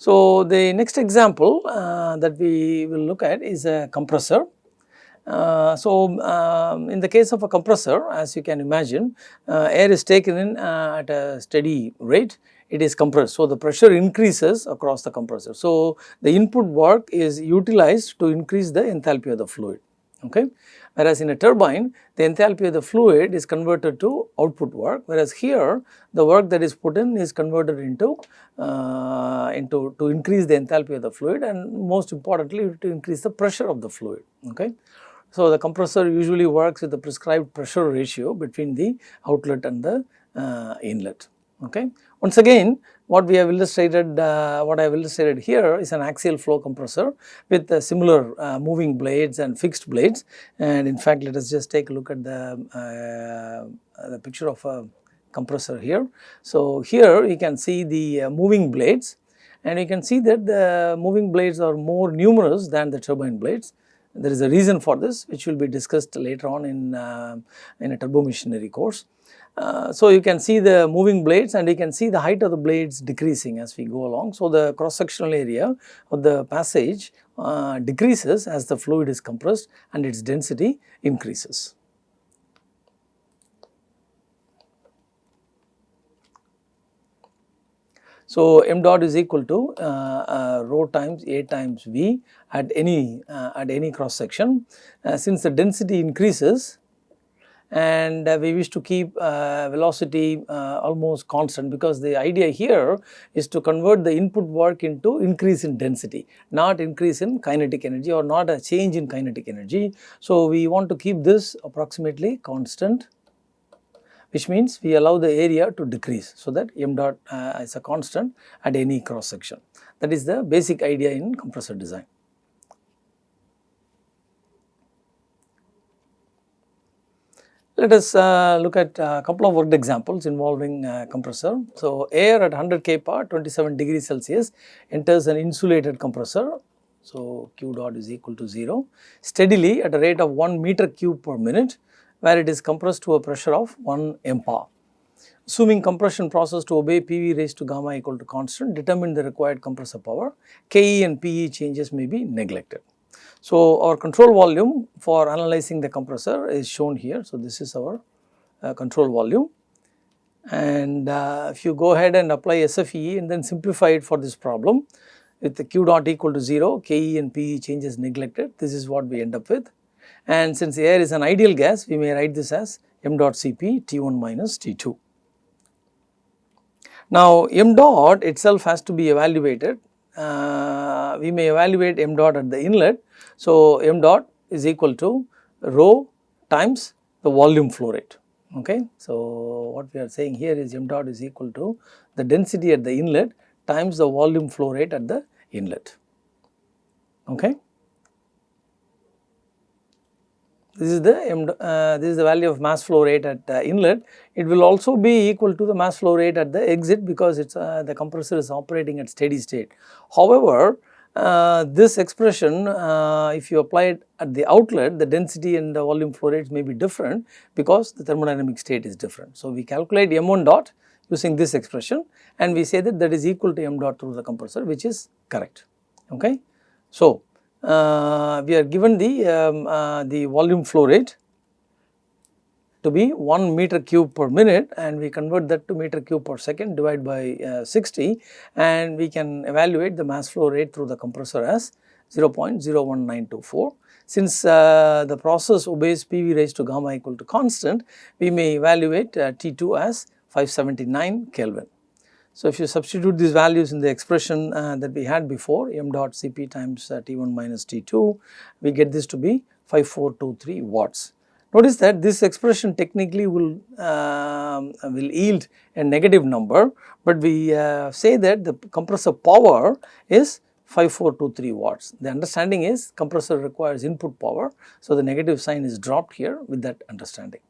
So, the next example uh, that we will look at is a compressor. Uh, so, um, in the case of a compressor as you can imagine uh, air is taken in uh, at a steady rate it is compressed. So, the pressure increases across the compressor. So, the input work is utilized to increase the enthalpy of the fluid. Okay. Whereas, in a turbine the enthalpy of the fluid is converted to output work whereas here the work that is put in is converted into uh, into to increase the enthalpy of the fluid and most importantly to increase the pressure of the fluid. Okay. So, the compressor usually works with the prescribed pressure ratio between the outlet and the uh, inlet. Okay. Once again what we have illustrated, uh, what I have illustrated here is an axial flow compressor with uh, similar uh, moving blades and fixed blades and in fact let us just take a look at the, uh, the picture of a compressor here. So, here you can see the uh, moving blades and you can see that the moving blades are more numerous than the turbine blades. There is a reason for this which will be discussed later on in, uh, in a turbo machinery course. Uh, so, you can see the moving blades and you can see the height of the blades decreasing as we go along. So, the cross sectional area of the passage uh, decreases as the fluid is compressed and its density increases. So, m dot is equal to uh, uh, rho times A times V at any uh, at any cross section. Uh, since the density increases and uh, we wish to keep uh, velocity uh, almost constant because the idea here is to convert the input work into increase in density not increase in kinetic energy or not a change in kinetic energy. So, we want to keep this approximately constant which means we allow the area to decrease so that m dot uh, is a constant at any cross section that is the basic idea in compressor design. Let us uh, look at a couple of worked examples involving uh, compressor. So, air at 100 kPa 27 degrees Celsius enters an insulated compressor. So, Q dot is equal to 0 steadily at a rate of 1 meter cube per minute where it is compressed to a pressure of 1 MPa. Assuming compression process to obey PV raised to gamma equal to constant determine the required compressor power, KE and PE changes may be neglected. So, our control volume for analyzing the compressor is shown here. So, this is our uh, control volume and uh, if you go ahead and apply SFE and then simplify it for this problem with the Q dot equal to 0, KE and PE changes neglected, this is what we end up with. And since air is an ideal gas, we may write this as m dot Cp T1 minus T2. Now, m dot itself has to be evaluated, uh, we may evaluate m dot at the inlet so, m dot is equal to rho times the volume flow rate. Okay. So, what we are saying here is m dot is equal to the density at the inlet times the volume flow rate at the inlet. Okay. This is the uh, this is the value of mass flow rate at uh, inlet. It will also be equal to the mass flow rate at the exit because it's uh, the compressor is operating at steady state. However, uh, this expression uh, if you apply it at the outlet the density and the volume flow rates may be different because the thermodynamic state is different. So, we calculate m1 dot using this expression and we say that that is equal to m dot through the compressor which is correct. Okay. So, uh, we are given the, um, uh, the volume flow rate to be 1 meter cube per minute and we convert that to meter cube per second divide by uh, 60 and we can evaluate the mass flow rate through the compressor as 0.01924. Since uh, the process obeys PV raised to gamma equal to constant, we may evaluate uh, T2 as 579 Kelvin. So, if you substitute these values in the expression uh, that we had before m dot Cp times uh, T1 minus T2, we get this to be 5423 watts. Notice that this expression technically will, uh, will yield a negative number, but we uh, say that the compressor power is 5423 watts. The understanding is compressor requires input power. So, the negative sign is dropped here with that understanding.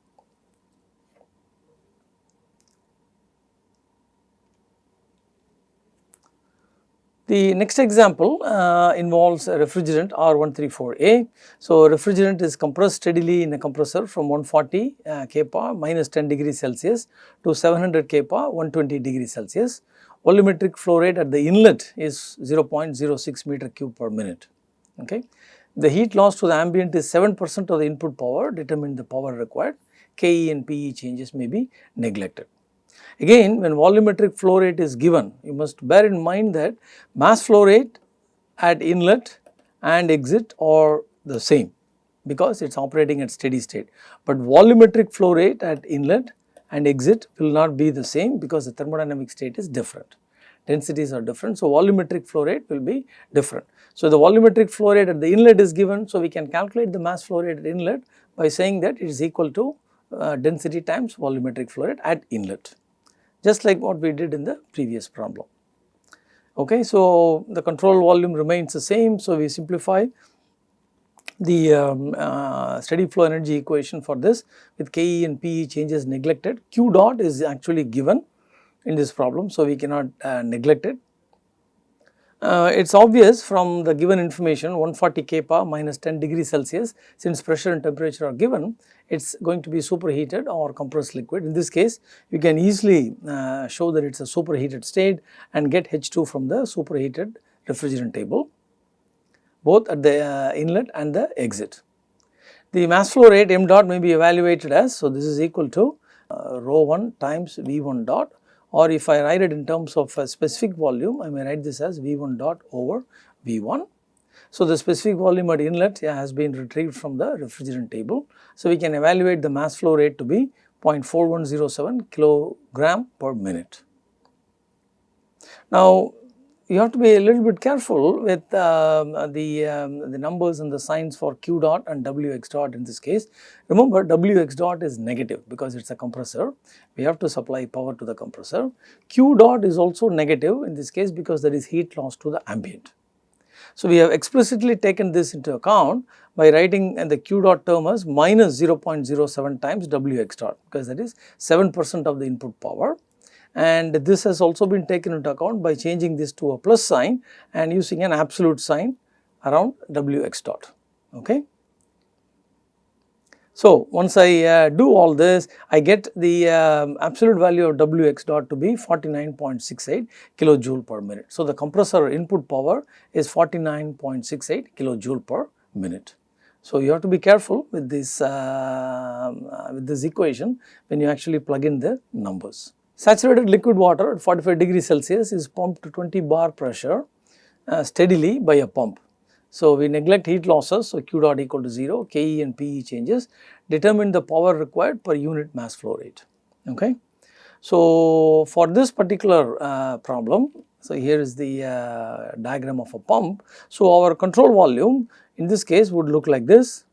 The next example uh, involves a refrigerant R134A. So, refrigerant is compressed steadily in a compressor from 140 uh, kPa minus 10 degrees Celsius to 700 kPa 120 degrees Celsius. Volumetric flow rate at the inlet is 0.06 meter cube per minute. Okay. The heat loss to the ambient is 7 percent of the input power determine the power required. KE and PE changes may be neglected. Again when volumetric flow rate is given, you must bear in mind that mass flow rate at inlet and exit are the same because it is operating at steady state. But volumetric flow rate at inlet and exit will not be the same because the thermodynamic state is different. Densities are different. So, volumetric flow rate will be different. So, the volumetric flow rate at the inlet is given. So, we can calculate the mass flow rate at inlet by saying that it is equal to uh, density times volumetric flow rate at inlet just like what we did in the previous problem. Okay, so the control volume remains the same. So, we simplify the um, uh, steady flow energy equation for this with Ke and Pe changes neglected. Q dot is actually given in this problem. So, we cannot uh, neglect it uh, it is obvious from the given information 140 kPa minus 10 degree Celsius since pressure and temperature are given it is going to be superheated or compressed liquid. In this case you can easily uh, show that it is a superheated state and get H2 from the superheated refrigerant table both at the uh, inlet and the exit. The mass flow rate m dot may be evaluated as so this is equal to uh, rho 1 times V1 dot or if I write it in terms of a specific volume, I may write this as V1 dot over V1. So, the specific volume at inlet yeah, has been retrieved from the refrigerant table. So, we can evaluate the mass flow rate to be 0.4107 kilogram per minute. Now, you have to be a little bit careful with um, the, um, the numbers and the signs for Q dot and Wx dot in this case. Remember Wx dot is negative because it is a compressor, we have to supply power to the compressor. Q dot is also negative in this case because there is heat loss to the ambient. So, we have explicitly taken this into account by writing and the Q dot term as minus 0.07 times Wx dot because that is 7 percent of the input power and this has also been taken into account by changing this to a plus sign and using an absolute sign around Wx dot. Okay. So, once I uh, do all this, I get the um, absolute value of Wx dot to be 49.68 kilojoule per minute. So, the compressor input power is 49.68 kilojoule per minute. So, you have to be careful with this uh, with this equation when you actually plug in the numbers. Saturated liquid water at 45 degrees Celsius is pumped to 20 bar pressure uh, steadily by a pump. So, we neglect heat losses, so Q dot equal to 0, Ke and Pe changes, determine the power required per unit mass flow rate. Okay. So, for this particular uh, problem, so here is the uh, diagram of a pump. So, our control volume in this case would look like this.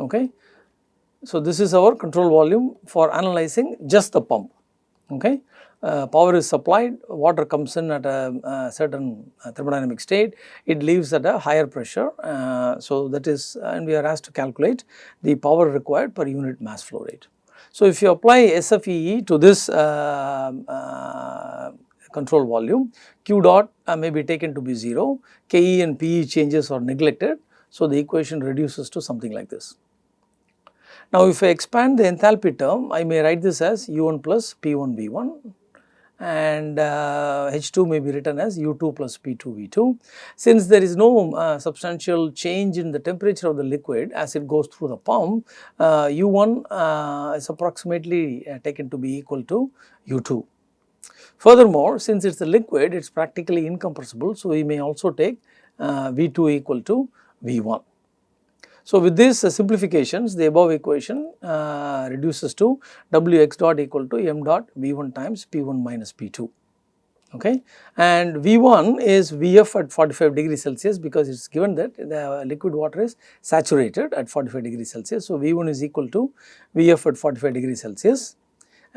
Okay. So, this is our control volume for analyzing just the pump. Okay. Uh, power is supplied, water comes in at a, a certain uh, thermodynamic state, it leaves at a higher pressure. Uh, so, that is and we are asked to calculate the power required per unit mass flow rate. So, if you apply SFEE to this uh, uh, control volume, Q dot uh, may be taken to be 0, KE and PE changes are neglected. So, the equation reduces to something like this. Now, if I expand the enthalpy term, I may write this as U1 plus P1 V1 and uh, H2 may be written as U2 plus P2 V2. Since there is no uh, substantial change in the temperature of the liquid as it goes through the pump, uh, U1 uh, is approximately uh, taken to be equal to U2. Furthermore, since it is a liquid, it is practically incompressible. So, we may also take uh, V2 equal to V1. So, with these uh, simplifications the above equation uh, reduces to Wx dot equal to m dot V1 times P1 minus P2 okay? And V1 is Vf at 45 degrees Celsius because it is given that the liquid water is saturated at 45 degrees Celsius. So, V1 is equal to Vf at 45 degrees Celsius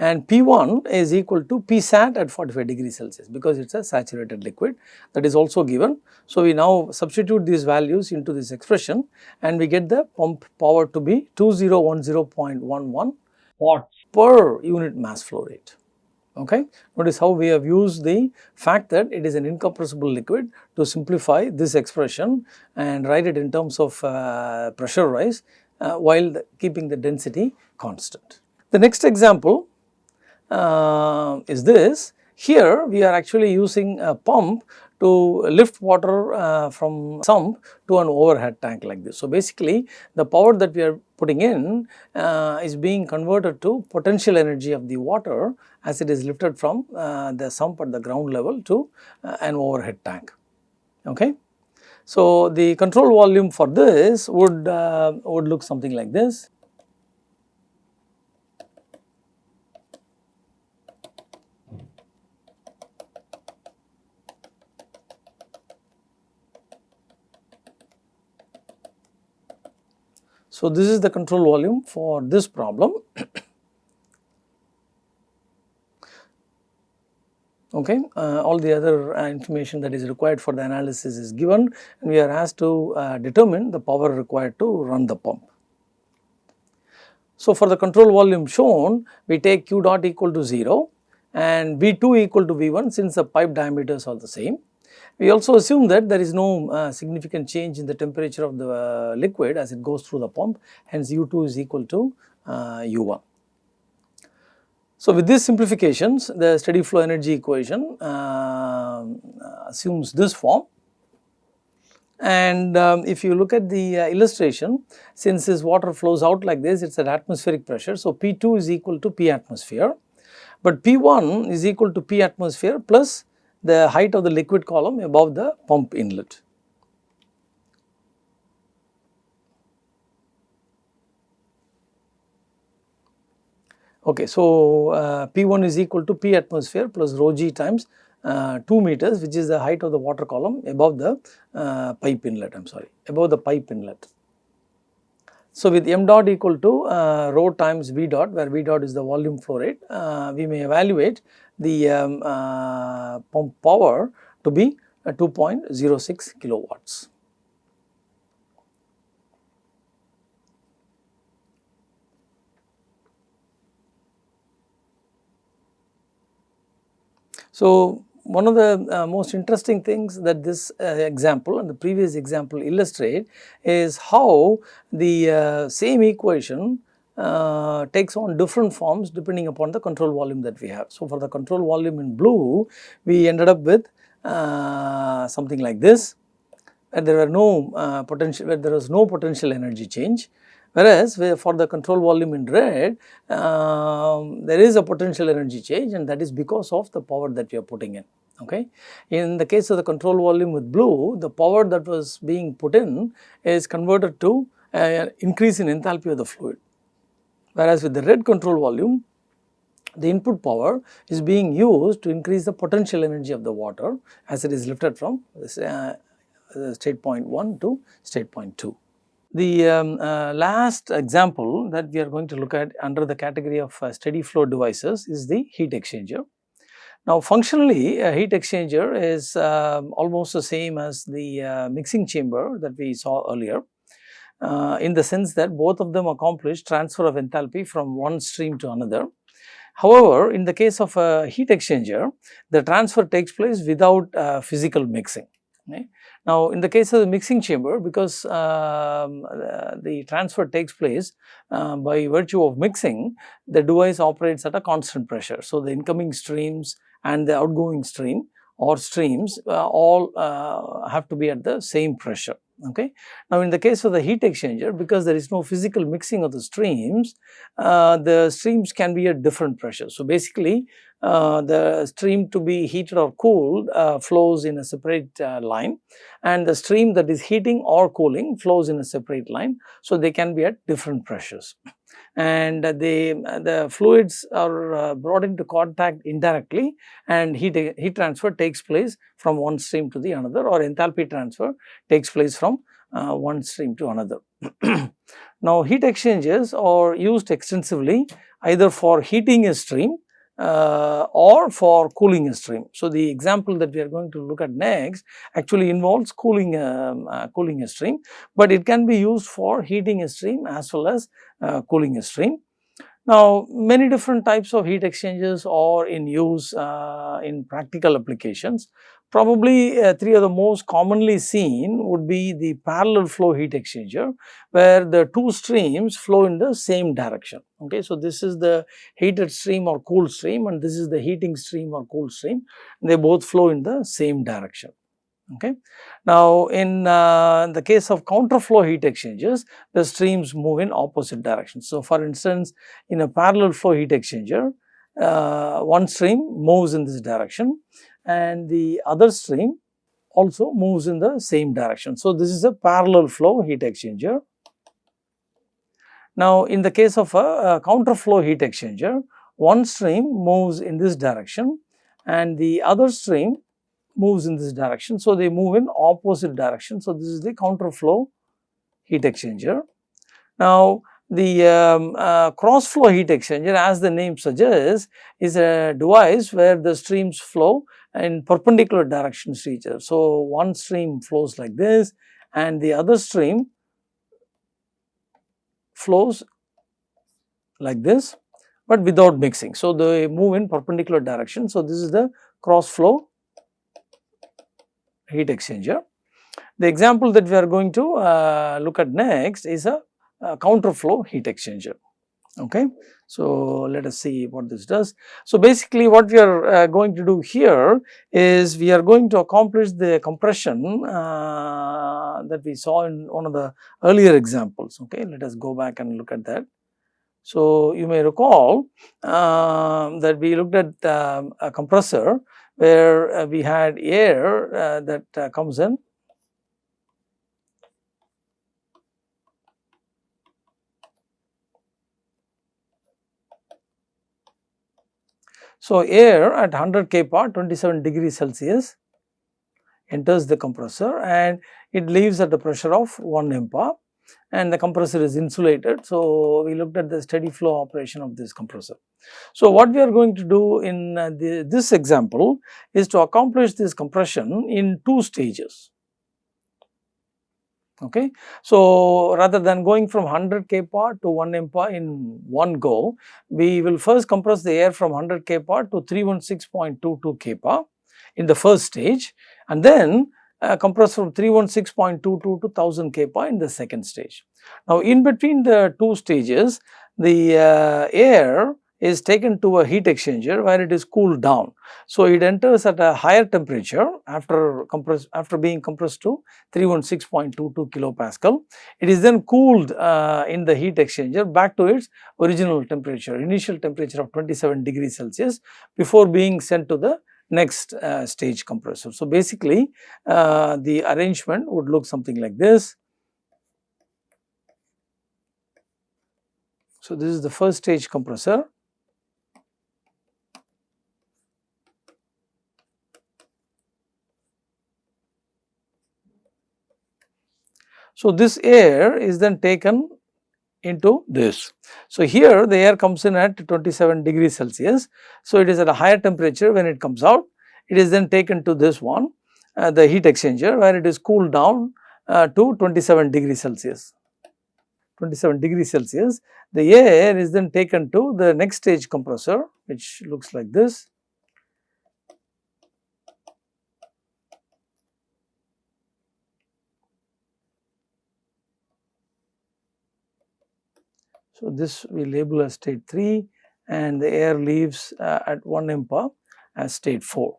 and P1 is equal to Psat at 45 degrees Celsius because it is a saturated liquid that is also given. So, we now substitute these values into this expression and we get the pump power to be 2010.11 watts per unit mass flow rate. Okay. Notice how we have used the fact that it is an incompressible liquid to simplify this expression and write it in terms of uh, pressure rise uh, while the, keeping the density constant. The next example is this. Here we are actually using a pump to lift water uh, from sump to an overhead tank like this. So, basically the power that we are putting in uh, is being converted to potential energy of the water as it is lifted from uh, the sump at the ground level to uh, an overhead tank. Okay. So, the control volume for this would, uh, would look something like this. So, this is the control volume for this problem. okay uh, all the other uh, information that is required for the analysis is given and we are asked to uh, determine the power required to run the pump. So, for the control volume shown we take q dot equal to 0 and V2 equal to V1 since the pipe diameters are the same we also assume that there is no uh, significant change in the temperature of the uh, liquid as it goes through the pump hence U2 is equal to uh, U1. So, with these simplifications the steady flow energy equation um, assumes this form and um, if you look at the uh, illustration since this water flows out like this it is at atmospheric pressure. So, P2 is equal to P atmosphere but P1 is equal to P atmosphere plus the height of the liquid column above the pump inlet. Okay, so uh, P1 is equal to P atmosphere plus rho g times uh, 2 meters which is the height of the water column above the uh, pipe inlet I am sorry above the pipe inlet. So, with m dot equal to uh, rho times v dot where v dot is the volume flow rate uh, we may evaluate the um, uh, pump power to be uh, 2.06 kilowatts. So, one of the uh, most interesting things that this uh, example and the previous example illustrate is how the uh, same equation uh, takes on different forms depending upon the control volume that we have. So, for the control volume in blue, we ended up with uh, something like this where there were no uh, potential, where there was no potential energy change. Whereas, for the control volume in red, um, there is a potential energy change and that is because of the power that we are putting in. Okay. In the case of the control volume with blue, the power that was being put in is converted to an increase in enthalpy of the fluid whereas with the red control volume the input power is being used to increase the potential energy of the water as it is lifted from uh, state point 1 to state point 2. The um, uh, last example that we are going to look at under the category of uh, steady flow devices is the heat exchanger. Now functionally a heat exchanger is um, almost the same as the uh, mixing chamber that we saw earlier uh, in the sense that both of them accomplish transfer of enthalpy from one stream to another. However, in the case of a heat exchanger, the transfer takes place without uh, physical mixing. Okay. Now, in the case of the mixing chamber, because um, uh, the transfer takes place uh, by virtue of mixing, the device operates at a constant pressure. So, the incoming streams and the outgoing stream or streams uh, all uh, have to be at the same pressure okay. Now in the case of the heat exchanger because there is no physical mixing of the streams, uh, the streams can be at different pressures. So basically uh, the stream to be heated or cooled uh, flows in a separate uh, line and the stream that is heating or cooling flows in a separate line. So they can be at different pressures and the, the fluids are uh, brought into contact indirectly and heat, heat transfer takes place from one stream to the another or enthalpy transfer takes place from uh, one stream to another. now heat exchangers are used extensively either for heating a stream uh, or for cooling a stream. So, the example that we are going to look at next actually involves cooling, um, uh, cooling a stream, but it can be used for heating a stream as well as uh, cooling a stream. Now, many different types of heat exchangers are in use uh, in practical applications. Probably uh, three of the most commonly seen would be the parallel flow heat exchanger where the two streams flow in the same direction. Okay, So, this is the heated stream or cool stream and this is the heating stream or cool stream. They both flow in the same direction. Okay. Now, in uh, the case of counterflow heat exchangers, the streams move in opposite directions. So, for instance, in a parallel flow heat exchanger, uh, one stream moves in this direction and the other stream also moves in the same direction. So, this is a parallel flow heat exchanger. Now, in the case of a, a counterflow heat exchanger, one stream moves in this direction and the other stream moves in this direction. So, they move in opposite direction. So, this is the counterflow heat exchanger. Now, the um, uh, cross flow heat exchanger as the name suggests is a device where the streams flow in perpendicular directions to each other. So, one stream flows like this and the other stream flows like this, but without mixing. So, they move in perpendicular direction. So, this is the cross flow heat exchanger. The example that we are going to uh, look at next is a, a counterflow heat exchanger. Okay. So, let us see what this does. So, basically what we are uh, going to do here is we are going to accomplish the compression uh, that we saw in one of the earlier examples. Okay. Let us go back and look at that. So, you may recall uh, that we looked at um, a compressor where uh, we had air uh, that comes in So, air at 100 kPa 27 degrees Celsius enters the compressor and it leaves at a pressure of 1 MPa and the compressor is insulated. So, we looked at the steady flow operation of this compressor. So, what we are going to do in uh, the, this example is to accomplish this compression in two stages. Okay. So, rather than going from 100 kPa to 1 MPa in one go, we will first compress the air from 100 kPa to 316.22 kPa in the first stage and then uh, compress from 316.22 to 1000 kPa in the second stage. Now, in between the two stages, the uh, air is taken to a heat exchanger where it is cooled down. So, it enters at a higher temperature after after being compressed to 316.22 kilopascal. It is then cooled uh, in the heat exchanger back to its original temperature, initial temperature of 27 degrees Celsius before being sent to the next uh, stage compressor. So, basically uh, the arrangement would look something like this. So, this is the first stage compressor. So, this air is then taken into this. So, here the air comes in at 27 degrees Celsius. So, it is at a higher temperature when it comes out. It is then taken to this one, uh, the heat exchanger where it is cooled down uh, to 27 degrees Celsius. 27 degrees Celsius. The air is then taken to the next stage compressor which looks like this. So, this we label as state 3 and the air leaves uh, at 1 MPa as state 4.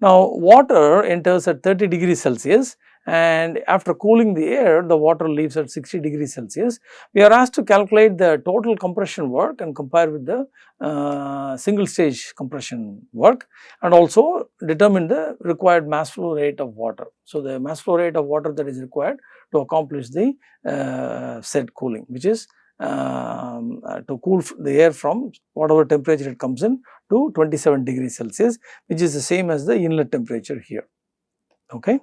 Now, water enters at 30 degrees Celsius and after cooling the air the water leaves at 60 degrees Celsius. We are asked to calculate the total compression work and compare with the uh, single stage compression work and also determine the required mass flow rate of water. So, the mass flow rate of water that is required to accomplish the uh, said cooling which is um, uh, to cool the air from whatever temperature it comes in to 27 degrees Celsius which is the same as the inlet temperature here. Okay.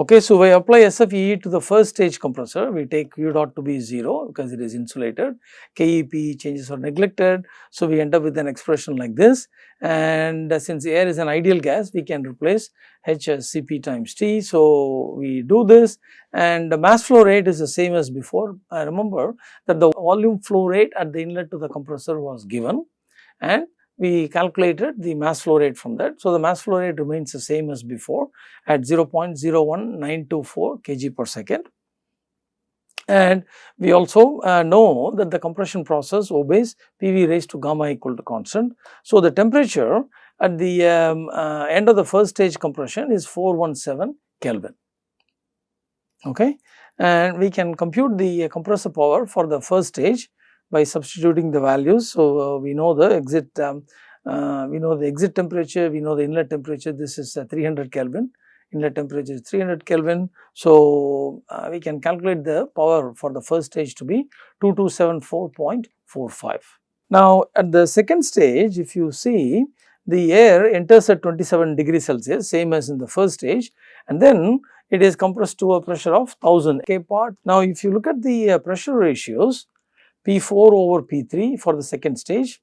Okay, so we apply SFEE to the first stage compressor, we take Q dot to be 0 because it is insulated, KEP changes are neglected. So, we end up with an expression like this and uh, since air is an ideal gas, we can replace H as Cp times T. So, we do this and the mass flow rate is the same as before. I remember that the volume flow rate at the inlet to the compressor was given and we calculated the mass flow rate from that. So, the mass flow rate remains the same as before at 0.01924 kg per second. And we also uh, know that the compression process obeys PV raised to gamma equal to constant. So, the temperature at the um, uh, end of the first stage compression is 417 Kelvin. Okay. And we can compute the compressor power for the first stage by substituting the values. So, uh, we know the exit, um, uh, we know the exit temperature, we know the inlet temperature, this is uh, 300 Kelvin, inlet temperature is 300 Kelvin. So, we can calculate the power for the first stage to be 2274.45. Now, at the second stage, if you see the air enters at 27 degrees Celsius, same as in the first stage and then it is compressed to a pressure of 1000 kPa. Now, if you look at the uh, pressure ratios, P4 over P3 for the second stage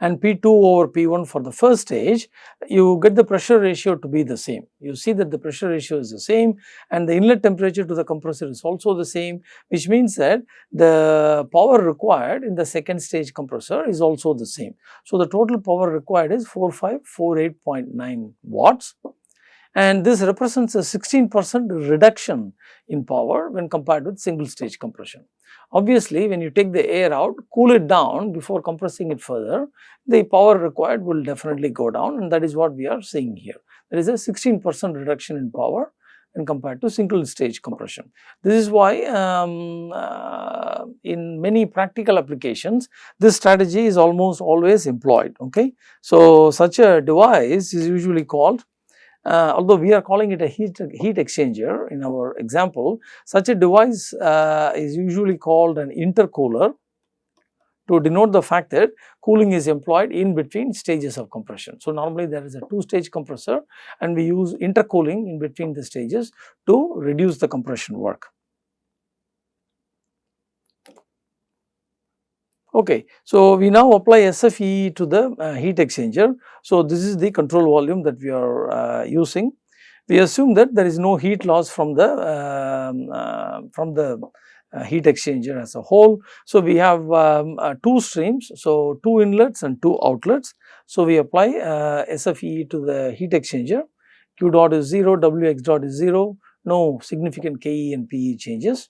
and P2 over P1 for the first stage, you get the pressure ratio to be the same. You see that the pressure ratio is the same and the inlet temperature to the compressor is also the same, which means that the power required in the second stage compressor is also the same. So, the total power required is 4548.9 watts and this represents a 16 percent reduction in power when compared with single stage compression. Obviously, when you take the air out, cool it down before compressing it further, the power required will definitely go down and that is what we are seeing here. There is a 16 percent reduction in power when compared to single stage compression. This is why um, uh, in many practical applications, this strategy is almost always employed. Okay, So, such a device is usually called uh, although we are calling it a heat, heat exchanger in our example, such a device uh, is usually called an intercooler to denote the fact that cooling is employed in between stages of compression. So, normally there is a two stage compressor and we use intercooling in between the stages to reduce the compression work. Okay, so we now apply SFE to the uh, heat exchanger. So this is the control volume that we are uh, using. We assume that there is no heat loss from the um, uh, from the uh, heat exchanger as a whole. So we have um, uh, two streams, so two inlets and two outlets. So we apply uh, SFE to the heat exchanger. Q dot is 0, Wx dot is 0, no significant Ke and Pe changes.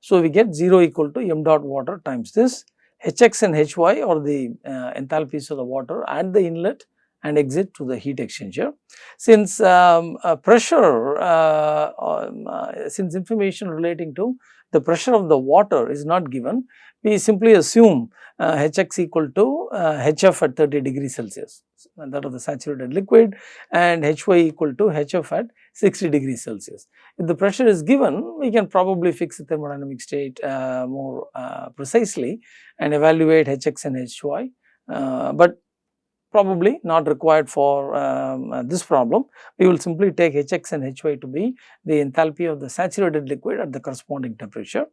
So we get 0 equal to m dot water times this Hx and Hy are the uh, enthalpies of the water at the inlet and exit to the heat exchanger. Since um, uh, pressure, uh, um, uh, since information relating to the pressure of the water is not given, we simply assume uh, Hx equal to Hf uh, at 30 degrees Celsius. That of the saturated liquid. And Hy equal to Hf at 60 degrees Celsius. If the pressure is given, we can probably fix the thermodynamic state uh, more uh, precisely and evaluate Hx and Hy, uh, but probably not required for um, uh, this problem. We will simply take Hx and Hy to be the enthalpy of the saturated liquid at the corresponding temperature.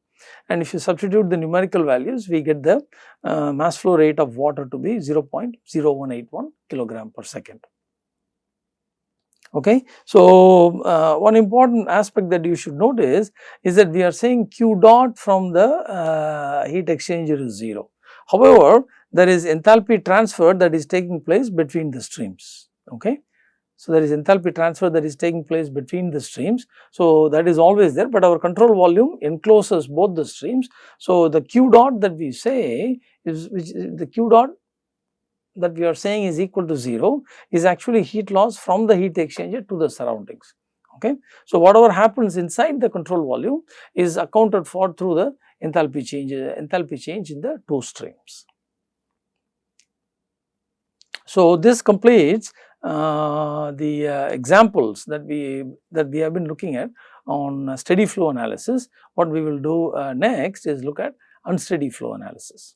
And if you substitute the numerical values, we get the uh, mass flow rate of water to be 0.0181 kilogram per second. Okay. So, uh, one important aspect that you should notice is that we are saying Q dot from the uh, heat exchanger is 0. However, there is enthalpy transfer that is taking place between the streams. Okay. So, there is enthalpy transfer that is taking place between the streams. So, that is always there, but our control volume encloses both the streams. So, the Q dot that we say is which the Q dot that we are saying is equal to 0 is actually heat loss from the heat exchanger to the surroundings. Okay. So, whatever happens inside the control volume is accounted for through the enthalpy change, enthalpy change in the two streams. So, this completes uh, the uh, examples that we that we have been looking at on steady flow analysis. What we will do uh, next is look at unsteady flow analysis.